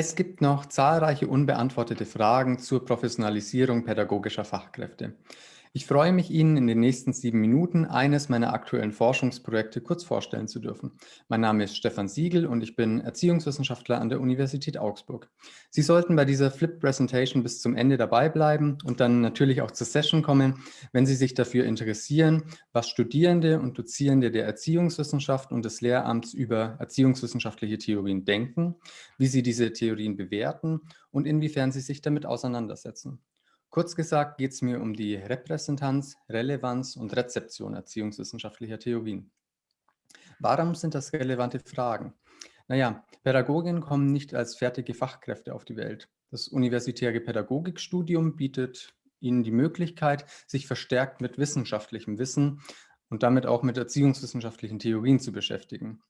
Es gibt noch zahlreiche unbeantwortete Fragen zur Professionalisierung pädagogischer Fachkräfte. Ich freue mich, Ihnen in den nächsten sieben Minuten eines meiner aktuellen Forschungsprojekte kurz vorstellen zu dürfen. Mein Name ist Stefan Siegel und ich bin Erziehungswissenschaftler an der Universität Augsburg. Sie sollten bei dieser Flip Presentation bis zum Ende dabei bleiben und dann natürlich auch zur Session kommen, wenn Sie sich dafür interessieren, was Studierende und Dozierende der Erziehungswissenschaft und des Lehramts über erziehungswissenschaftliche Theorien denken, wie sie diese Theorien bewerten und inwiefern sie sich damit auseinandersetzen. Kurz gesagt geht es mir um die Repräsentanz, Relevanz und Rezeption erziehungswissenschaftlicher Theorien. Warum sind das relevante Fragen? Naja, Pädagoginnen kommen nicht als fertige Fachkräfte auf die Welt. Das universitäre Pädagogikstudium bietet ihnen die Möglichkeit, sich verstärkt mit wissenschaftlichem Wissen und damit auch mit erziehungswissenschaftlichen Theorien zu beschäftigen.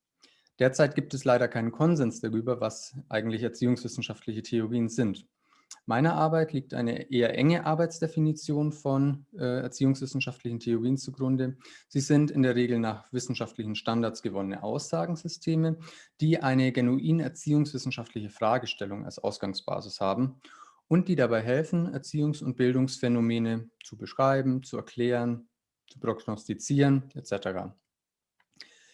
Derzeit gibt es leider keinen Konsens darüber, was eigentlich erziehungswissenschaftliche Theorien sind. Meiner Arbeit liegt eine eher enge Arbeitsdefinition von äh, erziehungswissenschaftlichen Theorien zugrunde. Sie sind in der Regel nach wissenschaftlichen Standards gewonnene Aussagensysteme, die eine genuin erziehungswissenschaftliche Fragestellung als Ausgangsbasis haben und die dabei helfen, Erziehungs- und Bildungsphänomene zu beschreiben, zu erklären, zu prognostizieren etc.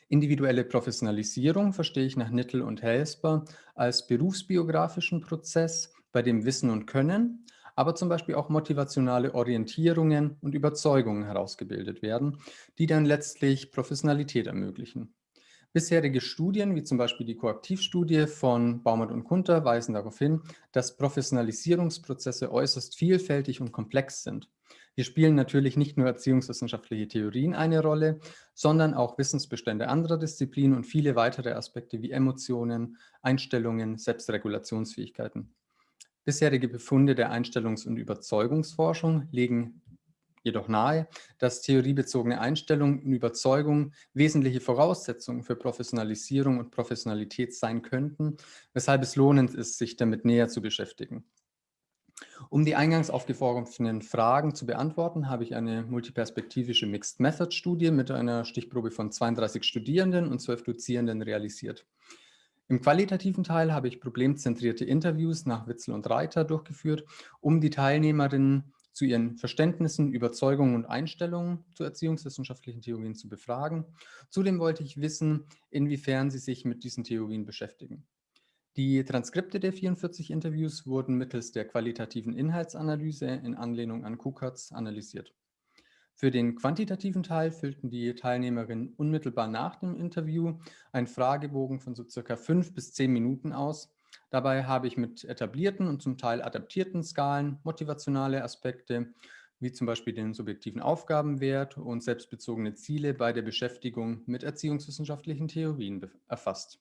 Individuelle Professionalisierung verstehe ich nach Nittel und Helsper als berufsbiografischen Prozess, bei dem Wissen und Können, aber zum Beispiel auch motivationale Orientierungen und Überzeugungen herausgebildet werden, die dann letztlich Professionalität ermöglichen. Bisherige Studien, wie zum Beispiel die Koaktivstudie von Baumert und Kunter, weisen darauf hin, dass Professionalisierungsprozesse äußerst vielfältig und komplex sind. Hier spielen natürlich nicht nur erziehungswissenschaftliche Theorien eine Rolle, sondern auch Wissensbestände anderer Disziplinen und viele weitere Aspekte wie Emotionen, Einstellungen, Selbstregulationsfähigkeiten. Bisherige Befunde der Einstellungs- und Überzeugungsforschung legen jedoch nahe, dass theoriebezogene Einstellungen und Überzeugungen wesentliche Voraussetzungen für Professionalisierung und Professionalität sein könnten, weshalb es lohnend ist, sich damit näher zu beschäftigen. Um die eingangs aufgeworfenen Fragen zu beantworten, habe ich eine multiperspektivische Mixed Method Studie mit einer Stichprobe von 32 Studierenden und 12 Dozierenden realisiert. Im qualitativen Teil habe ich problemzentrierte Interviews nach Witzel und Reiter durchgeführt, um die Teilnehmerinnen zu ihren Verständnissen, Überzeugungen und Einstellungen zu erziehungswissenschaftlichen Theorien zu befragen. Zudem wollte ich wissen, inwiefern sie sich mit diesen Theorien beschäftigen. Die Transkripte der 44 Interviews wurden mittels der qualitativen Inhaltsanalyse in Anlehnung an KUKATS analysiert. Für den quantitativen Teil füllten die Teilnehmerinnen unmittelbar nach dem Interview einen Fragebogen von so circa fünf bis zehn Minuten aus. Dabei habe ich mit etablierten und zum Teil adaptierten Skalen motivationale Aspekte, wie zum Beispiel den subjektiven Aufgabenwert und selbstbezogene Ziele bei der Beschäftigung mit erziehungswissenschaftlichen Theorien erfasst.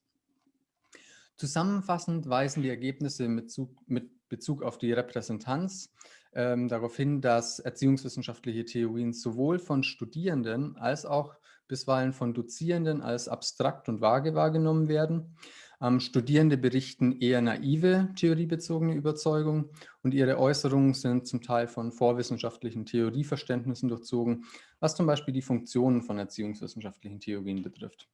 Zusammenfassend weisen die Ergebnisse mit Bezug auf die Repräsentanz ähm, darauf hin, dass erziehungswissenschaftliche Theorien sowohl von Studierenden als auch bisweilen von Dozierenden als abstrakt und vage wahrgenommen werden. Ähm, Studierende berichten eher naive theoriebezogene Überzeugungen und ihre Äußerungen sind zum Teil von vorwissenschaftlichen Theorieverständnissen durchzogen, was zum Beispiel die Funktionen von erziehungswissenschaftlichen Theorien betrifft.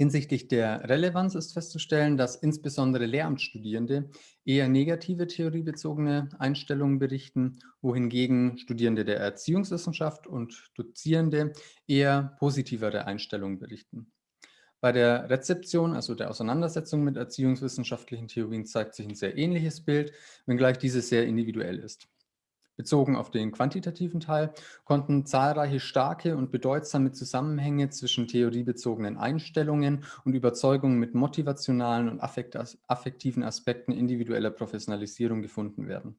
Hinsichtlich der Relevanz ist festzustellen, dass insbesondere Lehramtsstudierende eher negative theoriebezogene Einstellungen berichten, wohingegen Studierende der Erziehungswissenschaft und Dozierende eher positivere Einstellungen berichten. Bei der Rezeption, also der Auseinandersetzung mit erziehungswissenschaftlichen Theorien, zeigt sich ein sehr ähnliches Bild, wenngleich dieses sehr individuell ist. Bezogen auf den quantitativen Teil konnten zahlreiche starke und bedeutsame Zusammenhänge zwischen theoriebezogenen Einstellungen und Überzeugungen mit motivationalen und affektiven Aspekten individueller Professionalisierung gefunden werden.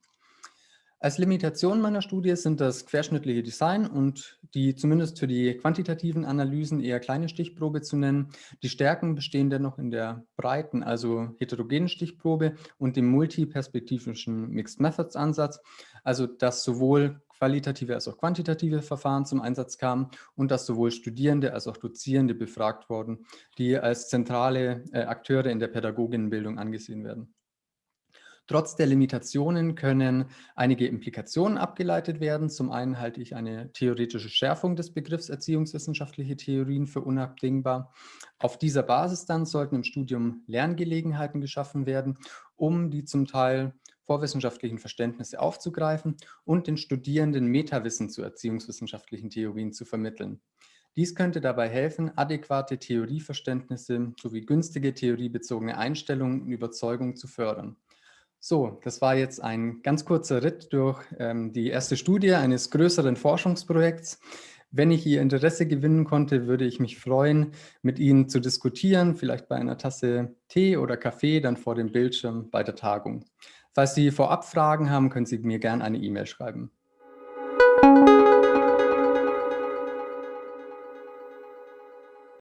Als Limitation meiner Studie sind das querschnittliche Design und die zumindest für die quantitativen Analysen eher kleine Stichprobe zu nennen. Die Stärken bestehen dennoch in der breiten, also heterogenen Stichprobe und dem multiperspektivischen Mixed Methods Ansatz, also dass sowohl qualitative als auch quantitative Verfahren zum Einsatz kamen und dass sowohl Studierende als auch Dozierende befragt wurden, die als zentrale äh, Akteure in der Pädagoginnenbildung angesehen werden. Trotz der Limitationen können einige Implikationen abgeleitet werden. Zum einen halte ich eine theoretische Schärfung des Begriffs erziehungswissenschaftliche Theorien für unabdingbar. Auf dieser Basis dann sollten im Studium Lerngelegenheiten geschaffen werden, um die zum Teil vorwissenschaftlichen Verständnisse aufzugreifen und den Studierenden Metawissen zu erziehungswissenschaftlichen Theorien zu vermitteln. Dies könnte dabei helfen, adäquate Theorieverständnisse sowie günstige theoriebezogene Einstellungen und Überzeugungen zu fördern. So, das war jetzt ein ganz kurzer Ritt durch ähm, die erste Studie eines größeren Forschungsprojekts. Wenn ich Ihr Interesse gewinnen konnte, würde ich mich freuen, mit Ihnen zu diskutieren, vielleicht bei einer Tasse Tee oder Kaffee, dann vor dem Bildschirm bei der Tagung. Falls Sie vorab Fragen haben, können Sie mir gerne eine E-Mail schreiben.